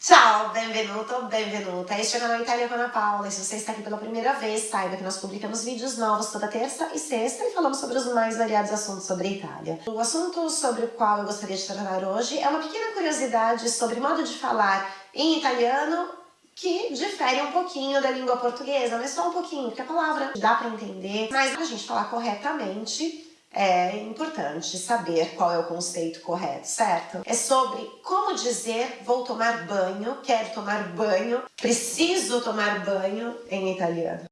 Ciao, benvenuto, benvenuta. Este é o canal Itália com Ana Paula e se você está aqui pela primeira vez, saiba que nós publicamos vídeos novos toda terça e sexta e falamos sobre os mais variados assuntos sobre a Itália. O assunto sobre o qual eu gostaria de tratar hoje é uma pequena curiosidade sobre modo de falar em italiano que difere um pouquinho da língua portuguesa, mas só um pouquinho, porque a palavra dá para entender, mas a gente falar corretamente, é importante saber qual é o conceito correto, certo? É sobre como dizer vou tomar banho, quero tomar banho, preciso tomar banho em italiano.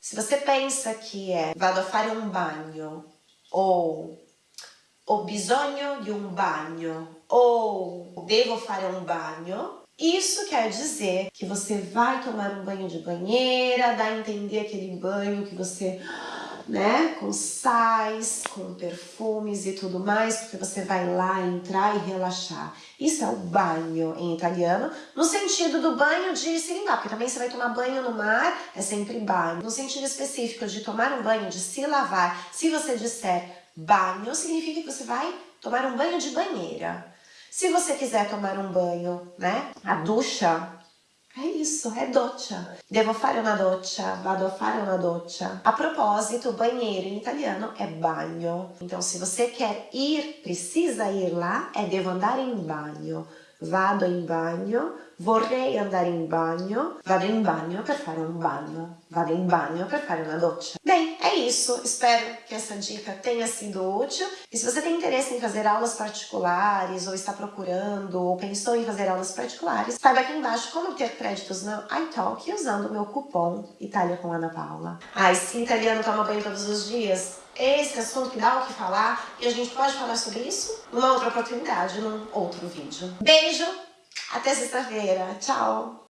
Se você pensa que é vado a fare un bagno ou ho bisogno di un bagno ou devo fare un bagno, isso quer dizer que você vai tomar um banho de banheira, dá a entender aquele banho que você, né, com sais, com perfumes e tudo mais, porque você vai lá entrar e relaxar. Isso é o banho em italiano, no sentido do banho de se limpar, porque também você vai tomar banho no mar, é sempre banho. No sentido específico de tomar um banho, de se lavar, se você disser banho, significa que você vai tomar um banho de banheira. Se você quiser tomar um banho, né? A ducha, é isso, é doccia. Devo fare una doccia, vado a fare una doccia. A propósito, banheiro em italiano é bagno. Então, se você quer ir, precisa ir lá, é devo andare in bagno. Vado in bagno, vorrei andare in bagno, vado in bagno per fare un bagno, vado in bagno per fare una doccia. Bem, é isso. Espero que essa dica tenha sido útil. E se você tem interesse em fazer aulas particulares, ou está procurando, ou pensou em fazer aulas particulares, saiba aqui embaixo como ter créditos no iTalk usando o meu cupom Itália com Ana Paula. Ah, esse italiano toma banho todos os dias? esse assunto que dá o que falar e a gente pode falar sobre isso numa outra oportunidade, num outro vídeo. Beijo, até sexta-feira, tchau!